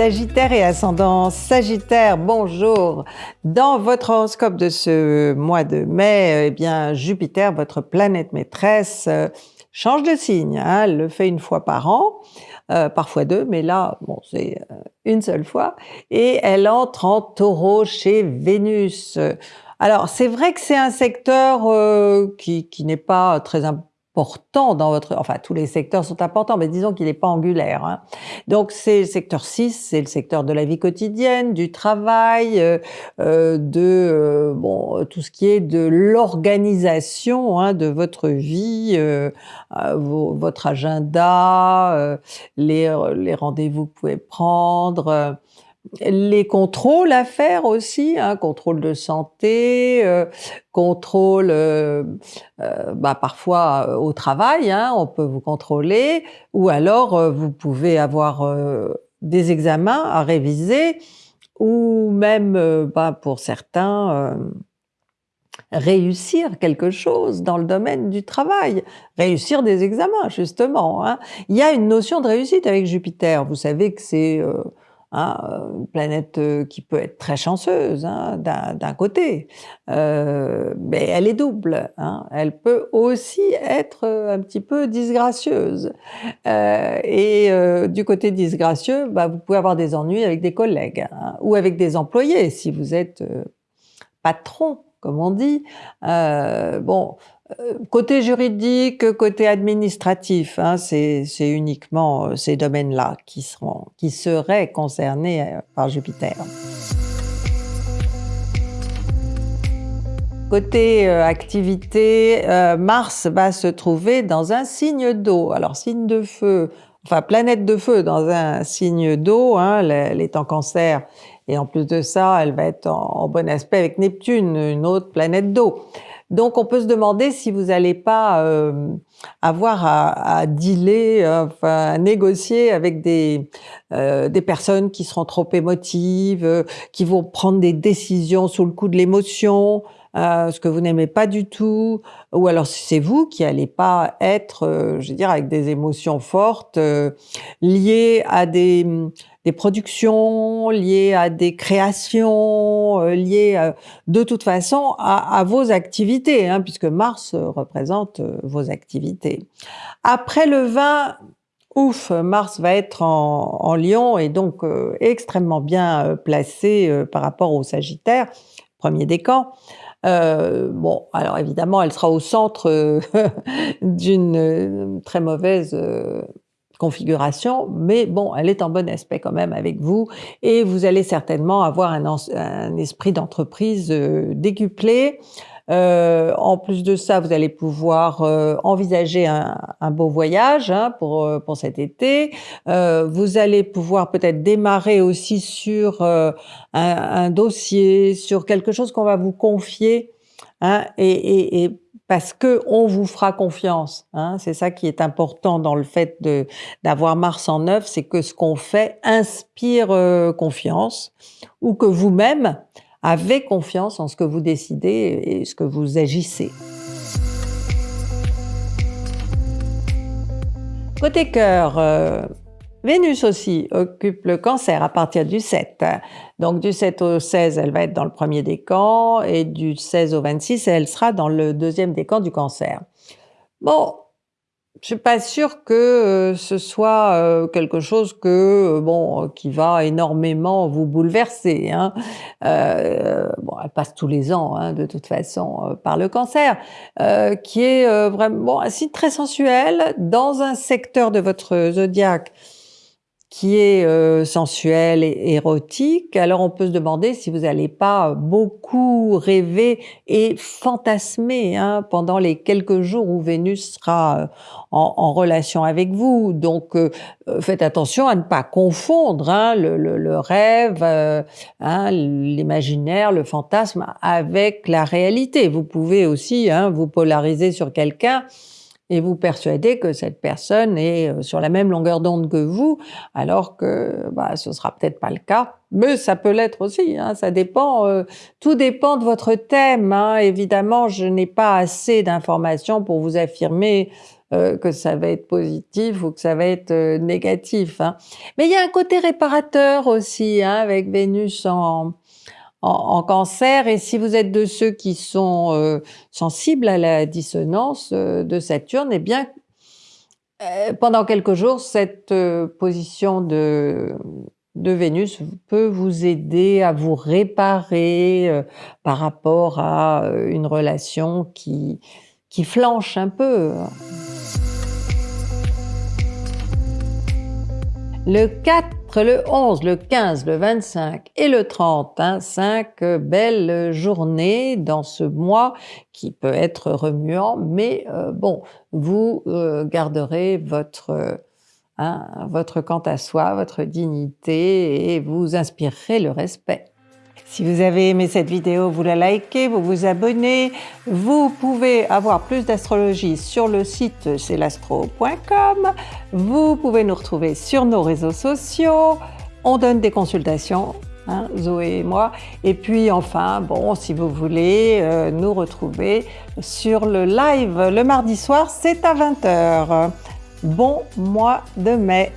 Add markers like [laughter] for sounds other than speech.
Sagittaire et ascendant Sagittaire, bonjour Dans votre horoscope de ce mois de mai, eh bien Jupiter, votre planète maîtresse, euh, change de signe, hein, elle le fait une fois par an, euh, parfois deux, mais là, bon, c'est euh, une seule fois, et elle entre en taureau chez Vénus. Alors, c'est vrai que c'est un secteur qui, qui n'est pas très important important dans votre... Enfin, tous les secteurs sont importants, mais disons qu'il n'est pas angulaire. Hein. Donc, c'est le secteur 6, c'est le secteur de la vie quotidienne, du travail, euh, euh de euh, bon tout ce qui est de l'organisation hein, de votre vie, euh, euh votre agenda, les, les rendez-vous que vous pouvez prendre les contrôles à faire aussi, hein, contrôle de santé, euh, contrôle euh, euh, bah, parfois au travail, hein, on peut vous contrôler, ou alors vous pouvez avoir des examens à réviser, ou même bah, pour certains réussir quelque chose dans le domaine du travail, réussir des examens justement. Hein. Il y a une notion de réussite avec Jupiter, vous savez que c'est Hein, euh, une planète euh, qui peut être très chanceuse hein, d'un côté, euh, mais elle est double. Hein. Elle peut aussi être un petit peu disgracieuse. Euh, et euh, du côté disgracieux, bah, vous pouvez avoir des ennuis avec des collègues hein, ou avec des employés si vous êtes patron, comme on dit. bon, euh, côté juridique, côté administratif, hein, c'est uniquement euh, ces domaines-là qui, seraient concernés euh, par Jupiter. Côté activité, Mars va se trouver dans un signe d'eau. Alors signe de feu, enfin planète de feu dans un signe d'eau, hein, elle est en cancer, et en plus de ça, elle va être en bon aspect avec Neptune, une autre planète d'eau. Donc on peut se demander si vous n'allez pas euh, avoir à, à dealer, enfin à négocier avec des, euh, des personnes qui seront trop émotives, euh, qui vont prendre des décisions sous le coup de l'émotion, ce que vous n'aimez pas du tout, ou alors si c'est vous qui n'allez pas être, je veux dire, avec des émotions fortes liées à des des productions, liées à des créations, euh, liées euh, de toute façon à, vos activités, hein, puisque Mars euh, représente vos activités. Après le 20, ouf, Mars va être en, en Lion et donc extrêmement bien placé par rapport au Sagittaire, premier décan. Euh, bon, alors évidemment, elle sera au centre [laughs] d'une très mauvaise configuration, mais bon, elle est en bon aspect quand même avec vous et vous allez certainement avoir un, esprit d'entreprise euh, décuplé. Euh, en plus de ça, vous allez pouvoir euh, envisager un, beau voyage hein, pour, euh, pour cet été. Vous allez pouvoir peut-être démarrer aussi sur un, dossier, sur quelque chose qu'on va vous confier hein, et, parce que on vous fera confiance. Hein. C'est ça qui est important dans le fait de d'avoir Mars en neuf, c'est que ce qu'on fait inspire confiance, ou que vous-même avez confiance en ce que vous décidez et ce que vous agissez. Côté cœur, euh, Vénus aussi occupe le cancer à partir du 7. Donc du 7 au 16, elle va être dans le premier décan et du 16 au 26, elle sera dans le deuxième décan du cancer. Bon, je suis pas sûre que euh, ce soit euh, quelque chose que euh, bon qui va énormément vous bouleverser. Hein. bon, elle passe tous les ans hein, de toute façon par le cancer, qui est vraiment bon, un signe très sensuel dans un secteur de votre zodiaque qui est euh, sensuel et érotique, alors on peut se demander si vous n'allez pas beaucoup rêver et fantasmer hein, pendant les quelques jours où Vénus sera euh, en, relation avec vous. Donc euh, faites attention à ne pas confondre hein, le, rêve, hein, l'imaginaire, le fantasme avec la réalité. Vous pouvez aussi hein, vous polariser sur quelqu'un et vous persuadez que cette personne est euh, sur la même longueur d'onde que vous, alors que bah, ce sera peut-être pas le cas. Mais ça peut l'être aussi, hein, ça dépend, euh, tout dépend de votre thème. Hein. Évidemment, je n'ai pas assez d'informations pour vous affirmer euh, que ça va être positif ou que ça va être euh, négatif. Hein. Mais il y a un côté réparateur aussi hein, avec Vénus en, en, cancer et si vous êtes de ceux qui sont euh, sensibles à la dissonance de Saturne, eh bien pendant quelques jours, cette position de, Vénus peut vous aider à vous réparer euh, par rapport à euh, une relation qui, qui flanche un peu. Le 4, le 11, le 15, le 25 et le 30, hein, cinq belles journées dans ce mois qui peut être remuant, mais euh, bon, vous garderez votre Hein, votre quant à soi, votre dignité et vous inspirerez le respect. Si vous avez aimé cette vidéo, vous la likez, vous vous abonnez. Vous pouvez avoir plus d'astrologie sur le site celastro.com. Vous pouvez nous retrouver sur nos réseaux sociaux. On donne des consultations, hein, Zoé et moi. Et puis enfin, bon, si vous voulez euh, nous retrouver sur le live le mardi soir, c'est à 20h. Bon mois de mai